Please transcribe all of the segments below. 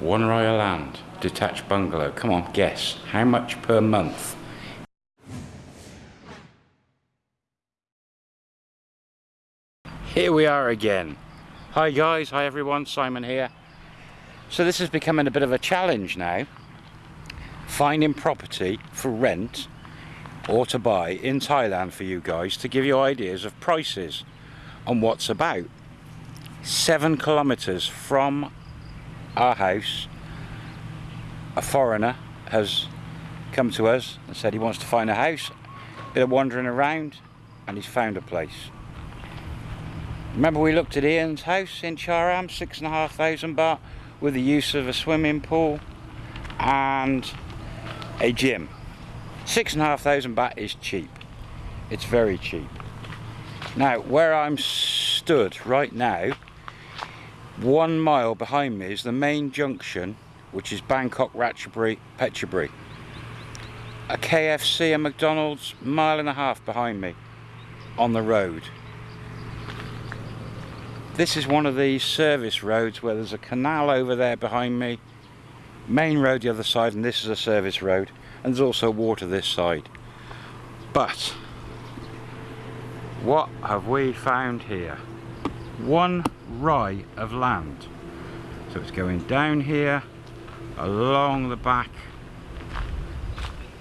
One rai of land, detached bungalow. Come on, guess. How much per month? Here we are again. Hi guys, hi everyone, Simon here. So this is becoming a bit of a challenge now. Finding property for rent or to buy in Thailand for you guys to give you ideas of prices and what's about. Seven kilometers from our house, a foreigner has come to us and said he wants to find a house, bit of wandering around and he's found a place. Remember we looked at Ian's house in Cha-am, six and a half thousand baht with the use of a swimming pool and a gym. Six and a half thousand baht is cheap. It's very cheap. Now, where I'm stood right now, one mile behind me is the main junction, which is Bangkok, Ratchaburi, Phetchaburi. A KFC and McDonald's mile and a half behind me on the road. This is one of these service roads where there's a canal over there behind me, main road the other side, and this is a service road, and there's also water this side. But, what have we found here? One rai of land. So it's going down here, along the back,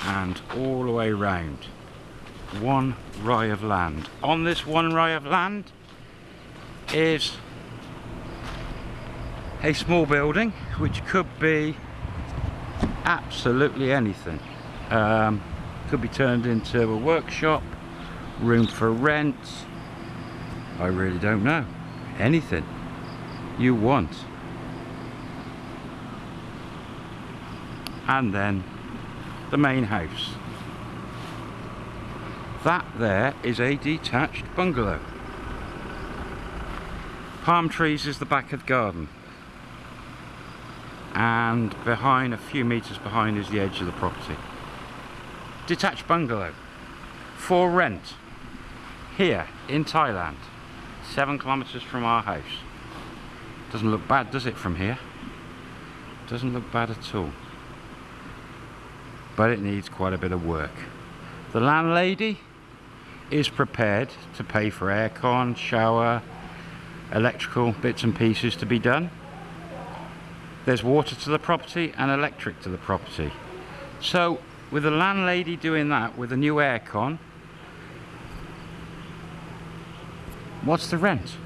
and all the way round. One rai of land. On this one rai of land, is a small building which could be absolutely anything um, could be turned into a workshop room for rent I really don't know anything you want. And then the main house. That there is a detached bungalow. Palm trees is the back of the garden. And behind a few meters behind is the edge of the property. Detached bungalow. For rent. Here in Thailand seven kilometers from our house doesn't look bad does it from here doesn't look bad at all but it needs quite a bit of work the landlady is prepared to pay for aircon shower electrical bits and pieces to be done. There's water to the property and electric to the property. So with the landlady doing that with a new aircon, what's the rent?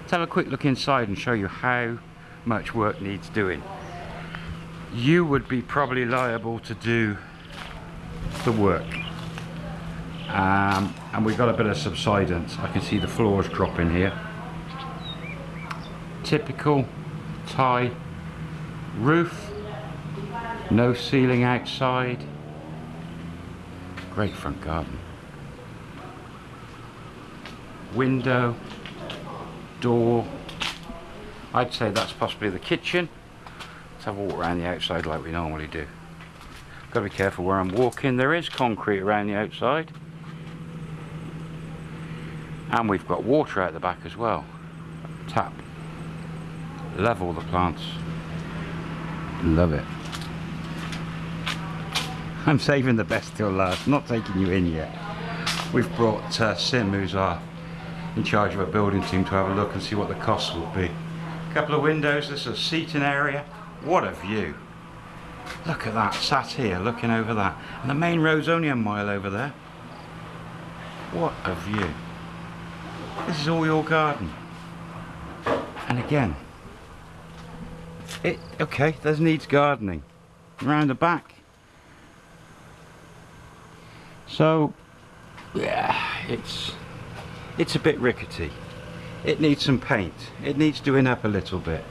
Let's have a quick look inside and show you how much work needs doing. You would be probably liable to do the work. Um, and we've got a bit of subsidence. I can see the floors dropping here typical Thai roof no ceiling outside great front garden window door. I'd say that's possibly the kitchen. Let's have a walk around the outside like we normally do. Gotta be careful where I'm walking. There is concrete around the outside. And we've got water out the back as well. Tap. Level the plants. Love it. I'm saving the best till last, not taking you in yet. We've brought uh, Sim, who's our in charge of a building team, to have a look and see what the costs will be. A couple of windows, this is a seating area. What a view. Look at that, sat here looking over that. And the main road's only a mile over there. What a view. This is all your garden. And again, it okay there's needs gardening around the back so yeah it's it's a bit rickety. It needs some paint. It needs doing up a little bit.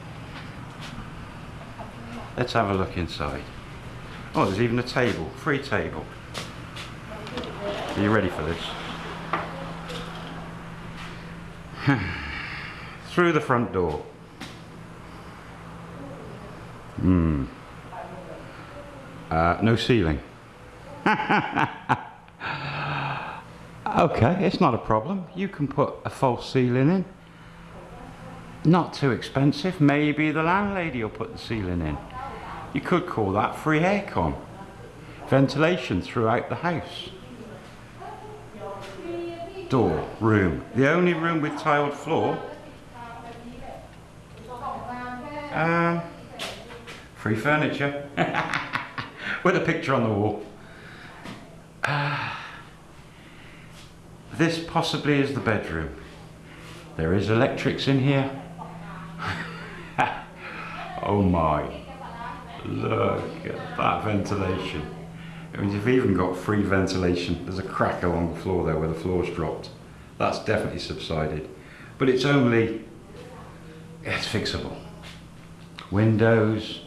Let's have a look inside. Oh there's even a table free table. Are you ready for this? Through the front door. Hmm. Uh, no ceiling. okay, it's not a problem. You can put a false ceiling in. not too expensive. Maybe the landlady will put the ceiling in. You could call that free aircon. Ventilation throughout the house. Door, room. The only room with tiled floor. Um, free furniture. with a picture on the wall. Uh, this possibly is the bedroom. There is electrics in here. oh my. Look at that ventilation. I mean, you've even got free ventilation. There's a crack along the floor there where the floor's dropped. That's definitely subsided. But it's only, it's fixable. Windows,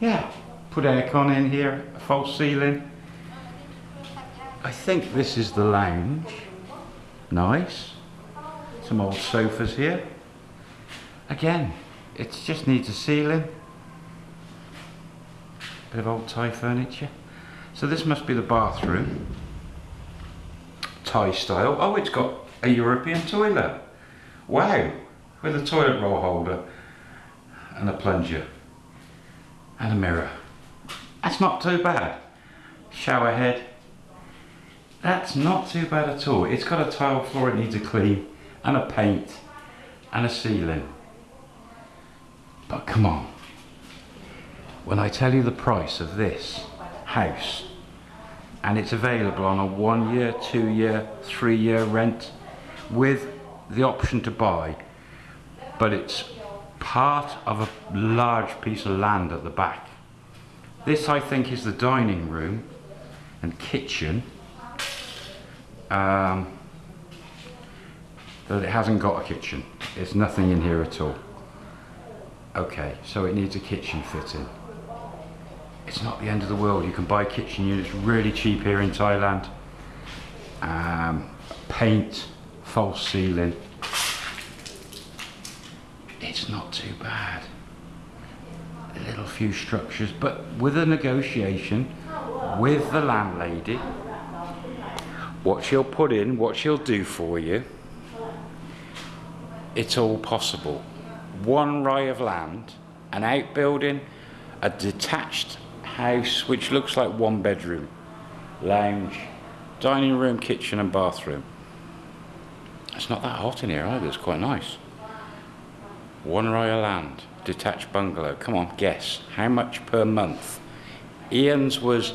yeah, put aircon in here, a false ceiling. I think this is the lounge. Nice. Some old sofas here. Again, it just needs a ceiling. Bit of old Thai furniture. So this must be the bathroom. Thai style. Oh, it's got a European toilet. Wow. With a toilet roll holder and a plunger and a mirror. That's not too bad. Shower head. That's not too bad at all. It's got a tile floor it needs a clean and a paint and a ceiling. But come on. When I tell you the price of this house and it's available on a one year, two year, three year rent with the option to buy but it's part of a large piece of land at the back. This I think is the dining room and kitchen um, but it hasn't got a kitchen. There's nothing in here at all. Okay, so it needs a kitchen fitting. It's not the end of the world. You can buy kitchen units really cheap here in Thailand. Um, paint, false ceiling. It's not too bad. A little few structures, but with a negotiation with the landlady, what she'll put in, what she'll do for you, it's all possible. One rai of land, an outbuilding, a detached house which looks like one bedroom, lounge, dining room, kitchen and bathroom. It's not that hot in here either, it's quite nice. One rai of land, detached bungalow. Come on, guess. How much per month? Ian's was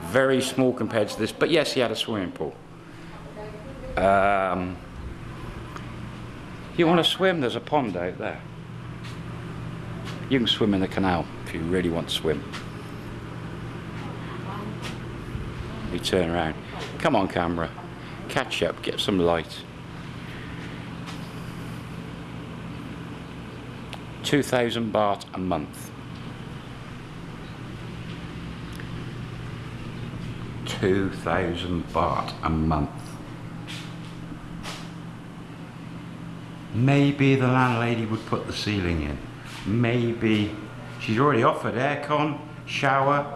very small compared to this, but yes, he had a swimming pool. Um, you want to swim? There's a pond out there. You can swim in the canal if you really want to swim. You turn around. Come on camera. Catch up, get some light. 2,000 baht a month. 2,000 baht a month. Maybe the landlady would put the ceiling in. Maybe she's already offered aircon, shower,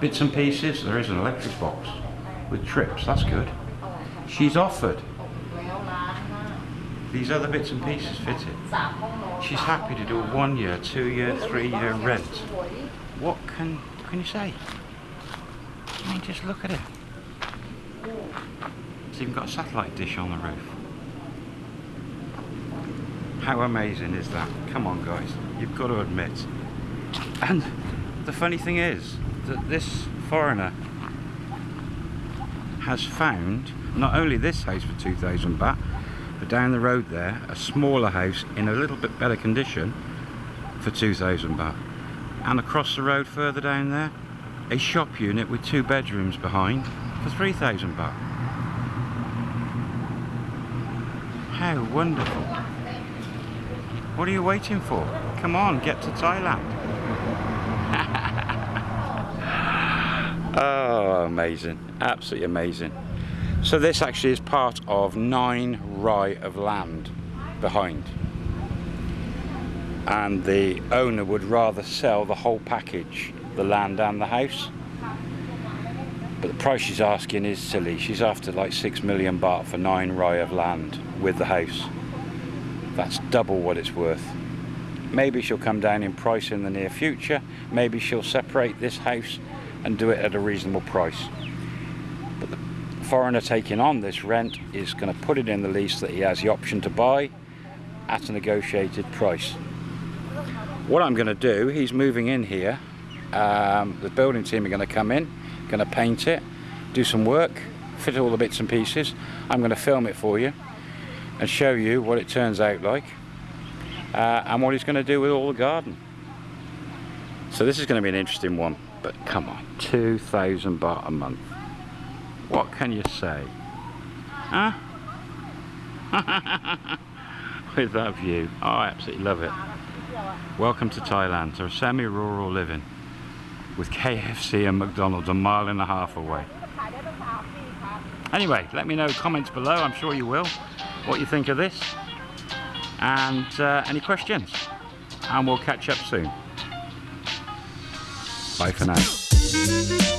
bits and pieces. There is an electric box with trips, that's good. She's offered these other bits and pieces fitted. She's happy to do a one year, two year, three year rent. What can, can you say? I mean, just look at it. It's even got a satellite dish on the roof. How amazing is that? Come on guys, you've got to admit. And the funny thing is that this foreigner has found not only this house for 2,000 baht, but down the road there, a smaller house in a little bit better condition for 2,000 baht. And across the road further down there, a shop unit with two bedrooms behind for 3,000 baht. How wonderful. What are you waiting for? Come on, get to Thailand. oh, amazing. Absolutely amazing. So this actually is part of nine rai of land behind. And the owner would rather sell the whole package, the land and the house. But the price she's asking is silly. She's after like six million baht for nine rai of land with the house. That's double what it's worth. Maybe she'll come down in price in the near future. Maybe she'll separate this house and do it at a reasonable price. But the foreigner taking on this rent is going to put it in the lease that he has the option to buy at a negotiated price. What I'm going to do, he's moving in here. Um, the building team are going to come in, going to paint it, do some work, fit all the bits and pieces. I'm going to film it for you and show you what it turns out like uh, and what he's going to do with all the garden. So this is going to be an interesting one, but come on, 2,000 baht a month. What can you say? Huh? with that view. Oh, I absolutely love it. Welcome to Thailand, to a semi-rural living with KFC and McDonald's a mile and a half away. Anyway, let me know comments below, I'm sure you will, what you think of this and uh, any questions. And we'll catch up soon. Bye for now.